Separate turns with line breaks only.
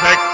perfect